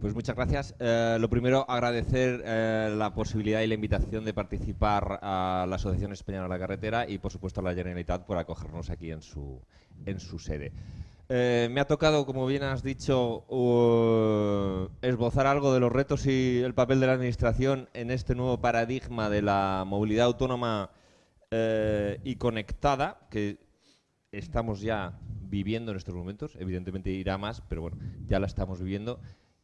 Pues muchas gracias. Eh, lo primero, agradecer eh, la posibilidad y la invitación de participar a la Asociación Española de la Carretera y, por supuesto, a la Generalitat por acogernos aquí en su, en su sede. Eh, me ha tocado, como bien has dicho, esbozar algo de los retos y el papel de la Administración en este nuevo paradigma de la movilidad autónoma y conectada, que estamos ya viviendo en estos momentos. Evidentemente irá más, pero bueno, ya la estamos viviendo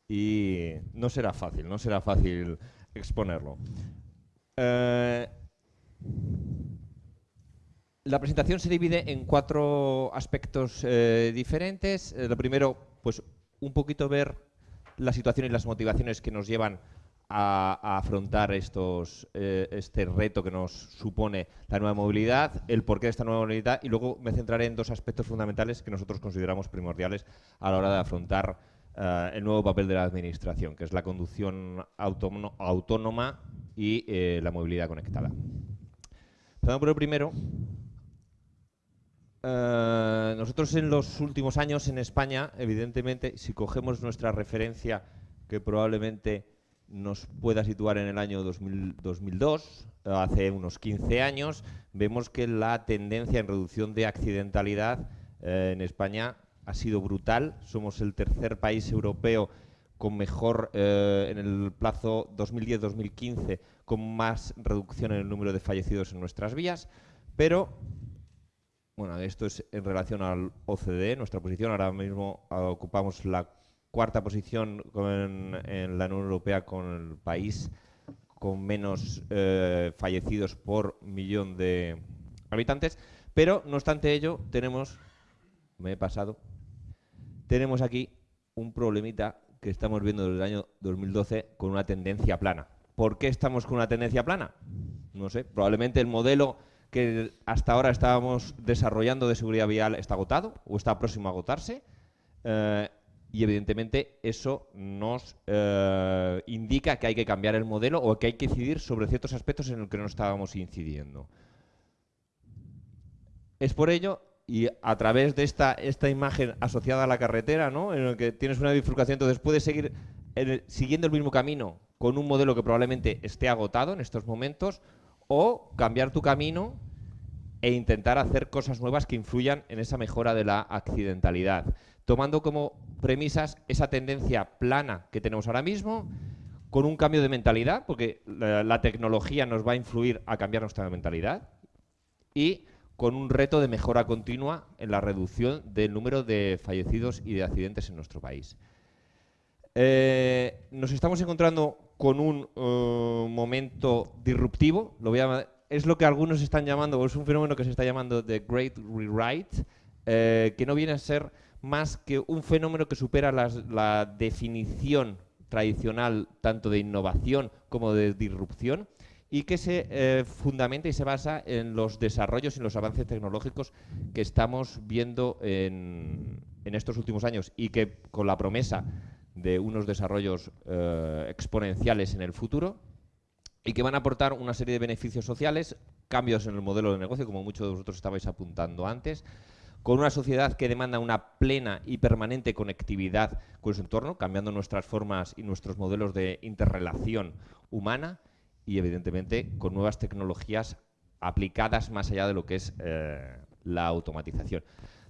y no será fácil, no será fácil exponerlo. Eh, la presentación se divide en cuatro aspectos eh, diferentes. Eh, lo primero, pues un poquito ver la situación y las motivaciones que nos llevan a, afrontar estos, este reto que nos supone la nueva movilidad, el porqué de esta nueva movilidad y luego me centraré en dos aspectos fundamentales que nosotros consideramos primordiales a la hora de afrontar eh, el nuevo papel de la Administración, que es la conducción autónoma y eh, la movilidad conectada. Empezando por el primero, eh, nosotros en los últimos años en España, evidentemente, si cogemos nuestra referencia, que probablemente nos pueda situar en el año 2002, hace unos 15 años, vemos que la tendencia en reducción de accidentalidad en España ha sido brutal. Somos el tercer país europeo con mejor, eh, en el plazo 2010-2015, con más reducción en el número de fallecidos en nuestras vías. Pero, bueno, esto es en relación al OCDE, nuestra posición. Ahora mismo ocupamos la cuarta posición en la Unión Europea con el país con menos eh, fallecidos por millón de habitantes. Pero, no obstante ello, tenemos, me he pasado, tenemos aquí un problemita que estamos viendo desde el año 2012 con una tendencia plana. ¿Por qué estamos con una tendencia plana? No sé, probablemente el modelo que hasta ahora estábamos desarrollando de seguridad vial está agotado o está próximo a agotarse eh, y evidentemente eso nos eh, indica que hay que cambiar el modelo o que hay que incidir sobre ciertos aspectos en los que no estábamos incidiendo. Es por ello y a través de esta, esta imagen asociada a la carretera, ¿no? en el que tienes una bifurcación, entonces puedes seguir siguiendo el mismo camino con un modelo que probablemente esté agotado en estos momentos o cambiar tu camino e intentar hacer cosas nuevas que influyan en esa mejora de la accidentalidad, tomando como premisas esa tendencia plana que tenemos ahora mismo, con un cambio de mentalidad, porque la, la tecnología nos va a influir a cambiar nuestra mentalidad, y con un reto de mejora continua en la reducción del número de fallecidos y de accidentes en nuestro país. Eh, nos estamos encontrando con un eh, momento disruptivo, es lo que algunos están llamando, es un fenómeno que se está llamando The Great Rewrite, eh, que no viene a ser más que un fenómeno que supera la definición tradicional tanto de innovación como de disrupción y que se eh, fundamenta y se basa en los desarrollos y los avances tecnológicos que estamos viendo en, estos últimos años y que con la promesa de unos desarrollos eh, exponenciales en el futuro y que van a aportar una serie de beneficios sociales, cambios en el modelo de negocio, como muchos de vosotros estabais apuntando antes, con una sociedad que demanda una plena y permanente conectividad con su entorno, cambiando nuestras formas y nuestros modelos de interrelación humana, y evidentemente con nuevas tecnologías aplicadas más allá de lo que es eh, la automatización.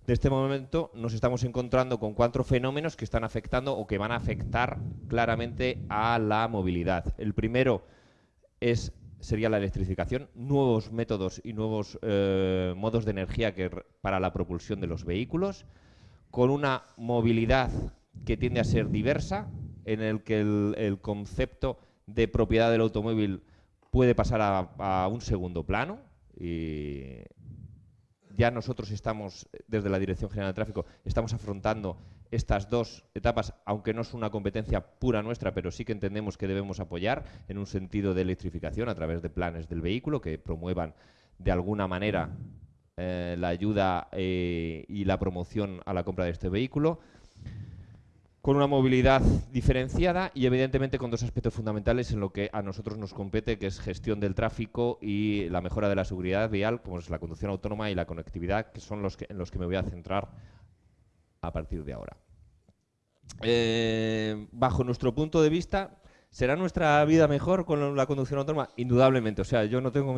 De este momento nos estamos encontrando con cuatro fenómenos que están afectando o que van a afectar claramente a la movilidad. El primero es, sería la electrificación, nuevos métodos y nuevos eh, modos de energía para la propulsión de los vehículos, con una movilidad que tiende a ser diversa, en el que el concepto de propiedad del automóvil puede pasar a, un segundo plano y ya nosotros estamos, desde la Dirección General de Tráfico, estamos afrontando estas dos etapas, aunque no es una competencia pura nuestra, pero sí que entendemos que debemos apoyar en un sentido de electrificación a través de planes del vehículo que promuevan de alguna manera eh, la ayuda eh, y la promoción a la compra de este vehículo con una movilidad diferenciada y evidentemente con dos aspectos fundamentales en lo que a nosotros nos compete, que es gestión del tráfico y la mejora de la seguridad vial, como es la conducción autónoma y la conectividad, que son los que, en los que me voy a centrar a partir de ahora. eh, bajo nuestro punto de vista, ¿será nuestra vida mejor con la conducción autónoma? Indudablemente, o sea, yo no tengo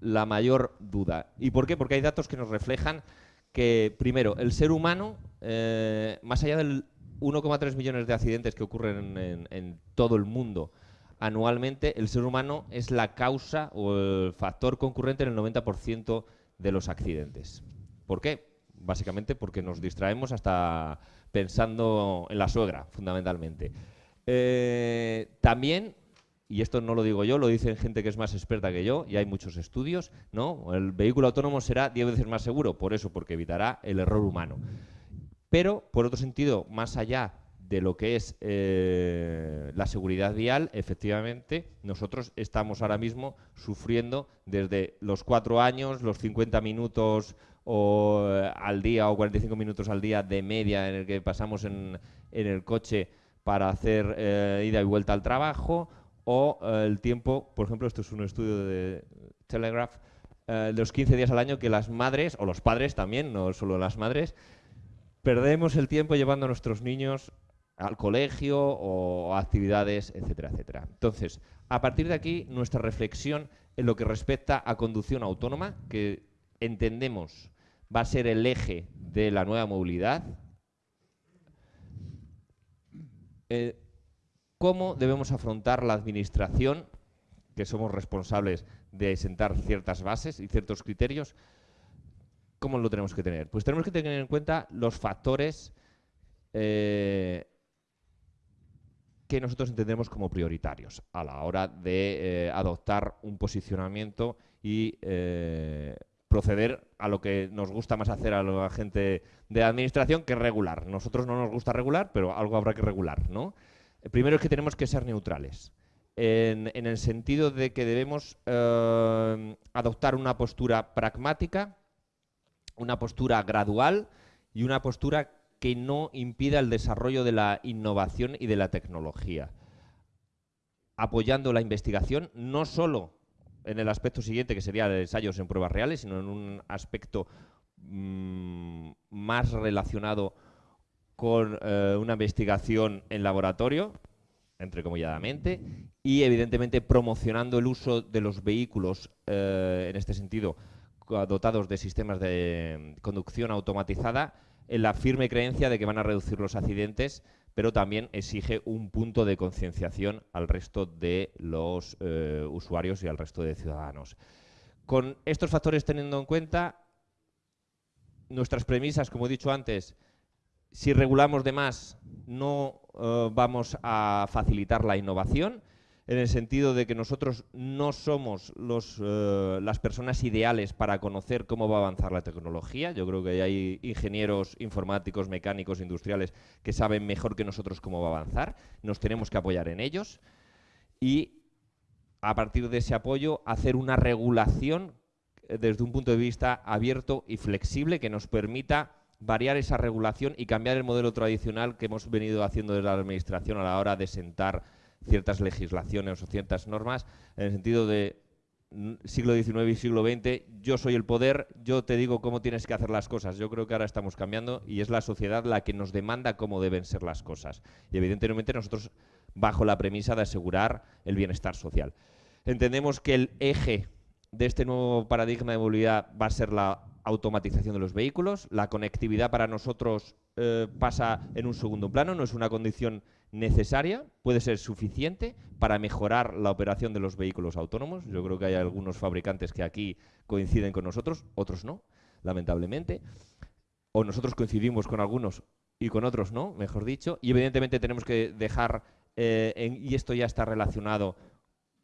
la mayor duda. ¿Y por qué? Porque hay datos que nos reflejan que, primero, el ser humano, eh, más allá del 1,3 millones de accidentes que ocurren en, todo el mundo anualmente, el ser humano es la causa o el factor concurrente en el 90% de los accidentes. ¿Por qué? Básicamente porque nos distraemos hasta pensando en la suegra, fundamentalmente. Eh, también, y esto no lo digo yo, lo dicen gente que es más experta que yo, y hay muchos estudios, ¿no? El vehículo autónomo será 10 veces más seguro, por eso, porque evitará el error humano. Pero, por otro sentido, más allá de lo que es eh, la seguridad vial, efectivamente, nosotros estamos ahora mismo sufriendo desde los cuatro años, los 50 minutos o, eh, al día o 45 minutos al día de media en el que pasamos en, el coche para hacer eh, ida y vuelta al trabajo, o el tiempo, por ejemplo, esto es un estudio de Telegraph, los 15 días al año que las madres, o los padres también, no solo las madres, perdemos el tiempo llevando a nuestros niños al colegio o a actividades, etcétera, etcétera. Entonces, a partir de aquí, nuestra reflexión en lo que respecta a conducción autónoma, que entendemos va a ser el eje de la nueva movilidad, eh, cómo debemos afrontar la administración, que somos responsables de sentar ciertas bases y ciertos criterios, ¿cómo lo tenemos que tener? Pues tenemos que tener en cuenta los factores eh, que nosotros entendemos como prioritarios a la hora de eh, adoptar un posicionamiento y eh, proceder a lo que nos gusta más hacer a la gente de administración que regular. Nosotros no nos gusta regular, pero algo habrá que regular, ¿no? primero es que tenemos que ser neutrales. En, en el sentido de que debemos adoptar una postura pragmática una postura gradual y una postura que no impida el desarrollo de la innovación y de la tecnología, apoyando la investigación no solo en el aspecto siguiente, que sería de ensayos en pruebas reales, sino en un aspecto mm, más relacionado con eh, una investigación en laboratorio, entrecomilladamente, y evidentemente promocionando el uso de los vehículos, eh, en este sentido, dotados de sistemas de conducción automatizada en la firme creencia de que van a reducir los accidentes, pero también exige un punto de concienciación al resto de los eh, usuarios y al resto de ciudadanos. Con estos factores teniendo en cuenta, nuestras premisas, como he dicho antes, si regulamos de más, no eh, vamos a facilitar la innovación, en el sentido de que nosotros no somos los, eh, las personas ideales para conocer cómo va a avanzar la tecnología. Yo creo que hay ingenieros informáticos, mecánicos, industriales que saben mejor que nosotros cómo va a avanzar. Nos tenemos que apoyar en ellos y a partir de ese apoyo hacer una regulación eh, desde un punto de vista abierto y flexible que nos permita variar esa regulación y cambiar el modelo tradicional que hemos venido haciendo desde la Administración a la hora de sentar ciertas legislaciones o ciertas normas en el sentido de siglo XIX y siglo XX, yo soy el poder, yo te digo cómo tienes que hacer las cosas. Yo creo que ahora estamos cambiando y es la sociedad la que nos demanda cómo deben ser las cosas. Y evidentemente nosotros bajo la premisa de asegurar el bienestar social. Entendemos que el eje de este nuevo paradigma de movilidad va a ser la automatización de los vehículos. La conectividad para nosotros eh, pasa en un segundo plano, no es una condición necesaria, puede ser suficiente para mejorar la operación de los vehículos autónomos. Yo creo que hay algunos fabricantes que aquí coinciden con nosotros, otros no, lamentablemente. O nosotros coincidimos con algunos y con otros no, mejor dicho. Y evidentemente tenemos que dejar, eh, y esto ya está relacionado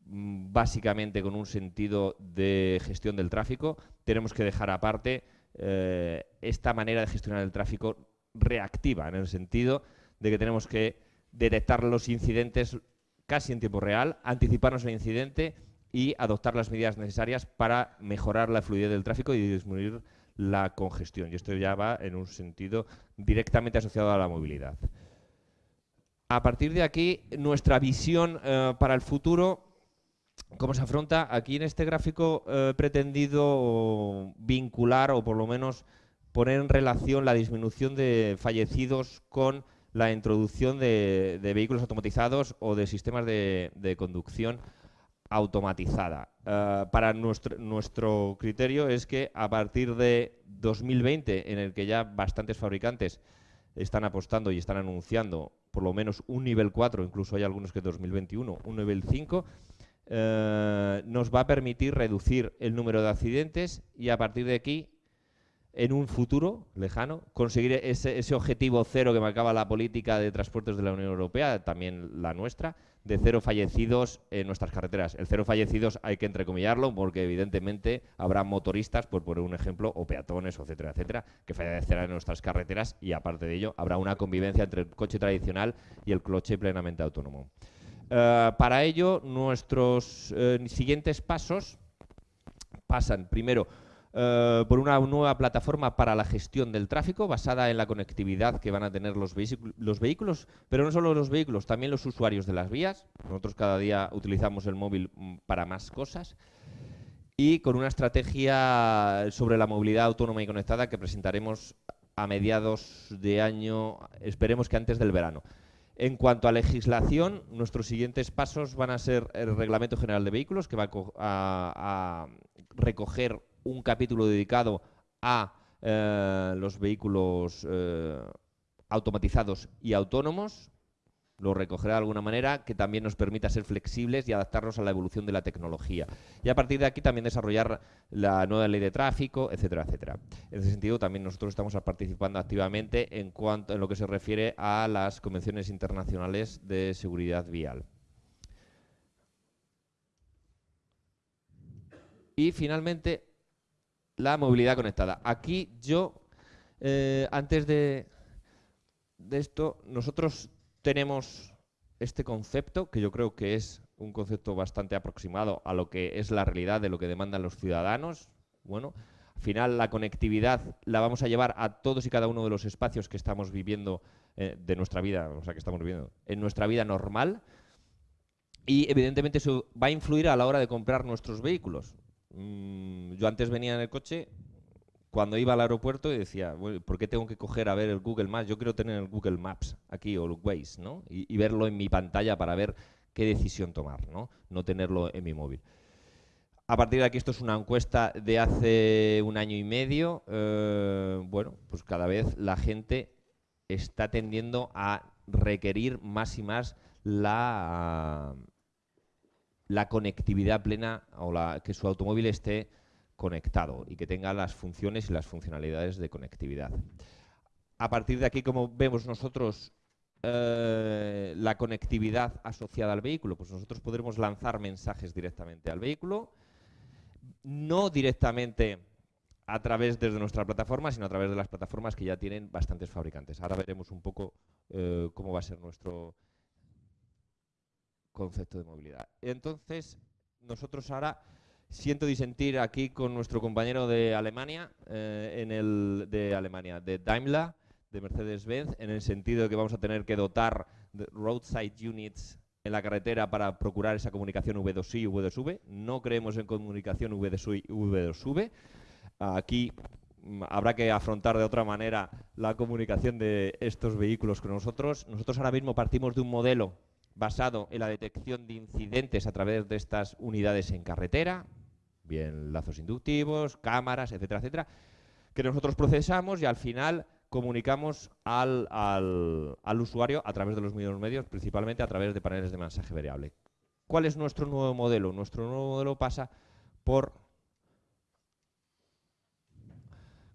básicamente con un sentido de gestión del tráfico, tenemos que dejar aparte eh, esta manera de gestionar el tráfico reactiva, en el sentido de que tenemos que detectar los incidentes casi en tiempo real, anticiparnos al incidente y adoptar las medidas necesarias para mejorar la fluidez del tráfico y disminuir la congestión. Y esto ya va en un sentido directamente asociado a la movilidad. A partir de aquí, nuestra visión eh, para el futuro, ¿cómo se afronta? Aquí en este gráfico he eh, pretendido vincular o por lo menos poner en relación la disminución de fallecidos con la introducción de, vehículos automatizados o de sistemas de, conducción automatizada. Eh, para nuestro, criterio es que a partir de 2020, en el que ya bastantes fabricantes están apostando y están anunciando por lo menos un nivel 4, incluso hay algunos que 2021, un nivel 5, eh, nos va a permitir reducir el número de accidentes y a partir de aquí en un futuro lejano, conseguir ese, ese, objetivo cero que marcaba la política de transportes de la Unión Europea, también la nuestra, de cero fallecidos en nuestras carreteras. El cero fallecidos hay que entrecomillarlo porque evidentemente habrá motoristas, por poner un ejemplo, o peatones, etcétera, etcétera, que fallecerán en nuestras carreteras y aparte de ello habrá una convivencia entre el coche tradicional y el coche plenamente autónomo. Eh, para ello, nuestros eh, siguientes pasos pasan primero eh, por una nueva plataforma para la gestión del tráfico basada en la conectividad que van a tener los, los, vehículos, pero no solo los vehículos, también los usuarios de las vías. Nosotros cada día utilizamos el móvil mm, para más cosas. Y con una estrategia sobre la movilidad autónoma y conectada que presentaremos a mediados de año, esperemos que antes del verano. En cuanto a legislación, nuestros siguientes pasos van a ser el Reglamento General de Vehículos, que va a recoger un capítulo dedicado a eh, los vehículos eh, automatizados y autónomos, lo recogerá de alguna manera que también nos permita ser flexibles y adaptarnos a la evolución de la tecnología. Y a partir de aquí también desarrollar la nueva ley de tráfico, etcétera, etcétera. En ese sentido también nosotros estamos participando activamente en, cuanto, en lo que se refiere a las convenciones internacionales de seguridad vial. Y finalmente, la movilidad conectada. Aquí yo, eh, antes de, de esto, nosotros tenemos este concepto, que yo creo que es un concepto bastante aproximado a lo que es la realidad de lo que demandan los ciudadanos. Bueno, al final la conectividad la vamos a llevar a todos y cada uno de los espacios que estamos viviendo eh, de nuestra vida, o sea, que estamos viviendo en nuestra vida normal. Y evidentemente eso va a influir a la hora de comprar nuestros vehículos. Mm, yo antes venía en el coche cuando iba al aeropuerto y decía, ¿por qué tengo que coger a ver el Google Maps? Yo quiero tener el Google Maps aquí o el Waze, ¿no? Y, verlo en mi pantalla para ver qué decisión tomar, ¿no? No tenerlo en mi móvil. A partir de aquí, esto es una encuesta de hace un año y medio. Eh, bueno, pues cada vez la gente está tendiendo a requerir más y más la, la conectividad plena o la, que su automóvil esté conectado y que tenga las funciones y las funcionalidades de conectividad. A partir de aquí, como vemos nosotros eh, la conectividad asociada al vehículo, pues nosotros podremos lanzar mensajes directamente al vehículo, no directamente a través desde nuestra plataforma, sino a través de las plataformas que ya tienen bastantes fabricantes. Ahora veremos un poco eh, cómo va a ser nuestro concepto de movilidad. Entonces, nosotros ahora siento disentir aquí con nuestro compañero de Alemania, eh, en el de Alemania, de Daimler, de Mercedes-Benz, en el sentido de que vamos a tener que dotar de roadside units en la carretera para procurar esa comunicación V2I y V2V. No creemos en comunicación V2I y V2V. Aquí mm, habrá que afrontar de otra manera la comunicación de estos vehículos con nosotros. Nosotros ahora mismo partimos de un modelo basado en la detección de incidentes a través de estas unidades en carretera, bien lazos inductivos, cámaras, etcétera, etcétera, que nosotros procesamos y al final comunicamos al, al, usuario a través de los mismos medios, principalmente a través de paneles de mensaje variable. ¿Cuál es nuestro nuevo modelo? Nuestro nuevo modelo pasa por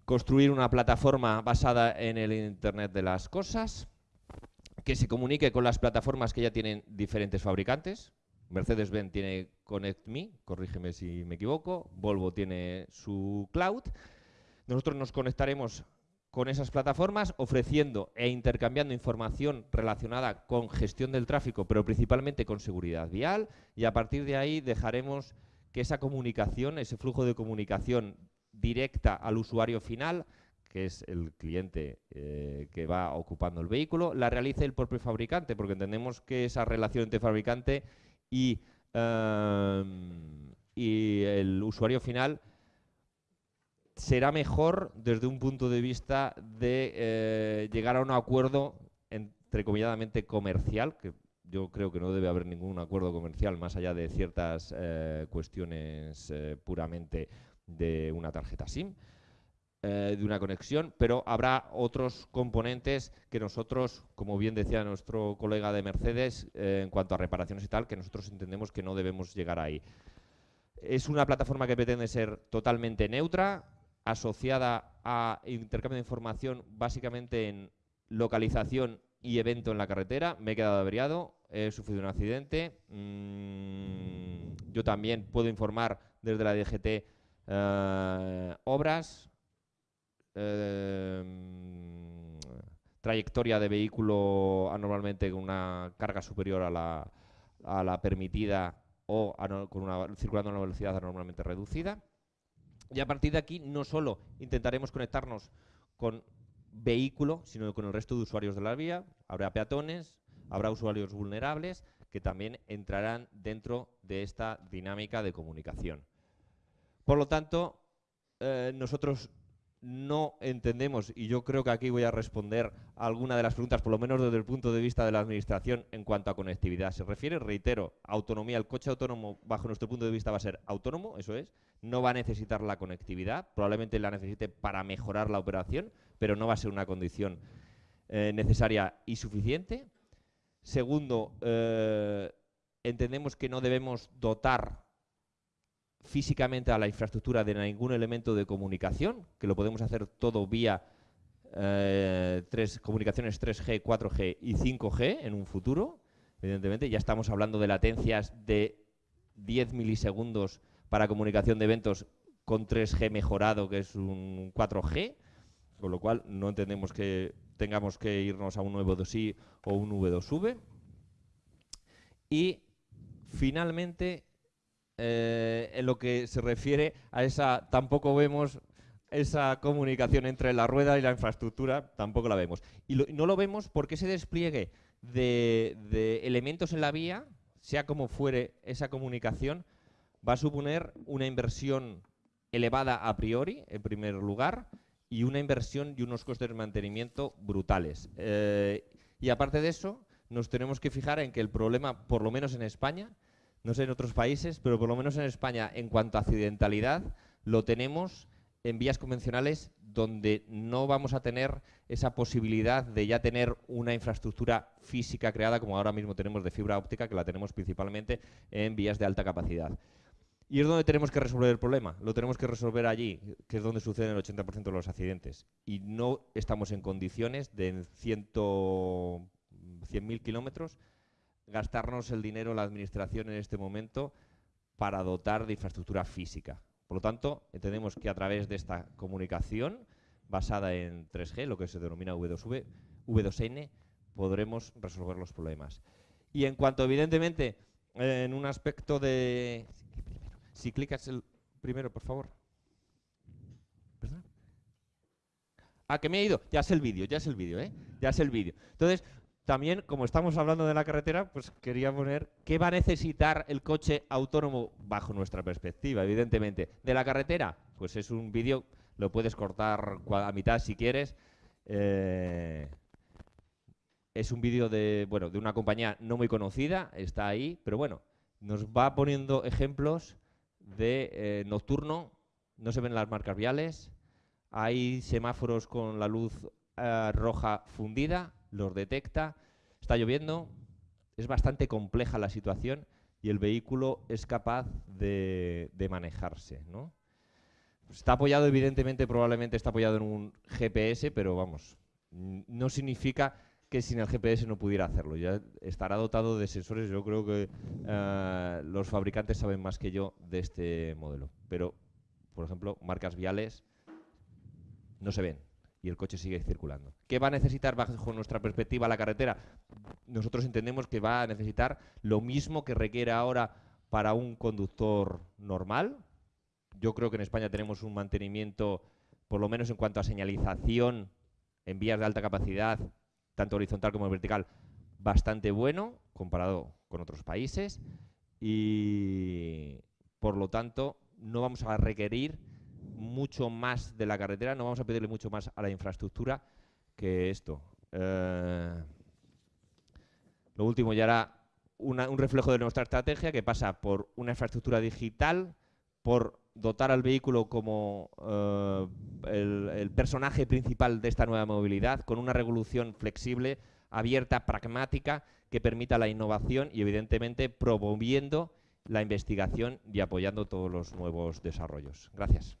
construir una plataforma basada en el Internet de las cosas, que se comunique con las plataformas que ya tienen diferentes fabricantes. Mercedes-Benz tiene ConnectMe, corrígeme si me equivoco. Volvo tiene su cloud. Nosotros nos conectaremos con esas plataformas ofreciendo e intercambiando información relacionada con gestión del tráfico, pero principalmente con seguridad vial y a partir de ahí dejaremos que esa comunicación, ese flujo de comunicación directa al usuario final que es el cliente eh, que va ocupando el vehículo, la realice el propio fabricante, porque entendemos que esa relación entre fabricante y, em, y el usuario final será mejor desde un punto de vista de eh, llegar a un acuerdo entrecomilladamente comercial, que yo creo que no debe haber ningún acuerdo comercial más allá de ciertas eh, cuestiones eh, puramente de una tarjeta SIM, eh, de una conexión, pero habrá otros componentes que nosotros, como bien decía nuestro colega de Mercedes, en cuanto a reparaciones y tal, que nosotros entendemos que no debemos llegar ahí. Es una plataforma que pretende ser totalmente neutra, asociada a intercambio de información básicamente en localización y evento en la carretera. Me he quedado averiado, he sufrido un accidente. Mm, yo también puedo informar desde la DGT eh, obras, eh, trayectoria de vehículo anormalmente con una carga superior a la, permitida o con una, circulando a una velocidad anormalmente reducida. Y a partir de aquí no solo intentaremos conectarnos con vehículo, sino con el resto de usuarios de la vía. Habrá peatones, habrá usuarios vulnerables que también entrarán dentro de esta dinámica de comunicación. Por lo tanto, eh, nosotros no entendemos, y yo creo que aquí voy a responder a alguna de las preguntas, por lo menos desde el punto de vista de la Administración, en cuanto a conectividad. Se refiere, reitero, autonomía. El coche autónomo, bajo nuestro punto de vista, va a ser autónomo, eso es. No va a necesitar la conectividad, probablemente la necesite para mejorar la operación, pero no va a ser una condición eh, necesaria y suficiente. Segundo, eh, entendemos que no debemos dotar físicamente a la infraestructura de ningún elemento de comunicación, que lo podemos hacer todo vía eh, tres, comunicaciones 3G, 4G y 5G en un futuro. Evidentemente, ya estamos hablando de latencias de 10 milisegundos para comunicación de eventos con 3G mejorado, que es un 4G, con lo cual no entendemos que tengamos que irnos a un nuevo 2i o un V2V. Y finalmente eh, en lo que se refiere a esa, tampoco vemos esa comunicación entre la rueda y la infraestructura, tampoco la vemos. Y, no lo vemos porque ese despliegue de, elementos en la vía, sea como fuere esa comunicación, va a suponer una inversión elevada a priori, en primer lugar, y una inversión y unos costes de mantenimiento brutales. Eh, y aparte de eso, nos tenemos que fijar en que el problema, por lo menos en España, no sé en otros países, pero por lo menos en España, en cuanto a accidentalidad, lo tenemos en vías convencionales donde no vamos a tener esa posibilidad de ya tener una infraestructura física creada como ahora mismo tenemos de fibra óptica, que la tenemos principalmente en vías de alta capacidad. Y es donde tenemos que resolver el problema, lo tenemos que resolver allí, que es donde suceden el 80% de los accidentes. Y no estamos en condiciones de en 100.000 kilómetros gastarnos el dinero la administración en este momento para dotar de infraestructura física. Por lo tanto, entendemos que a través de esta comunicación basada en 3G, lo que se denomina V2V, V2N, podremos resolver los problemas. Y en cuanto, evidentemente, en un aspecto de... Si clicas el primero, por favor. ¿Perdón? Ah, que me he ido. Ya es el vídeo, ya es el vídeo, ¿eh? Ya es el vídeo. Entonces, también, como estamos hablando de la carretera, pues quería poner qué va a necesitar el coche autónomo bajo nuestra perspectiva, evidentemente. De la carretera, pues es un vídeo, lo puedes cortar a mitad si quieres. Eh, es un vídeo de, bueno, de una compañía no muy conocida, está ahí, pero bueno, nos va poniendo ejemplos de eh, nocturno, no se ven las marcas viales, hay semáforos con la luz eh, roja fundida, los detecta, está lloviendo, es bastante compleja la situación y el vehículo es capaz de, manejarse. ¿no? Está apoyado, evidentemente, probablemente está apoyado en un GPS, pero vamos, no significa que sin el GPS no pudiera hacerlo. Ya estará dotado de sensores, yo creo que eh, los fabricantes saben más que yo de este modelo. Pero, por ejemplo, marcas viales no se ven y el coche sigue circulando. ¿Qué va a necesitar bajo nuestra perspectiva la carretera? Nosotros entendemos que va a necesitar lo mismo que requiere ahora para un conductor normal. Yo creo que en España tenemos un mantenimiento, por lo menos en cuanto a señalización en vías de alta capacidad, tanto horizontal como vertical, bastante bueno comparado con otros países y por lo tanto no vamos a requerir mucho más de la carretera, no vamos a pedirle mucho más a la infraestructura que esto. Eh, Lo último ya era un reflejo de nuestra estrategia que pasa por una infraestructura digital, por dotar al vehículo como eh, el, personaje principal de esta nueva movilidad, con una revolución flexible, abierta, pragmática, que permita la innovación y, evidentemente, promoviendo la investigación y apoyando todos los nuevos desarrollos. Gracias.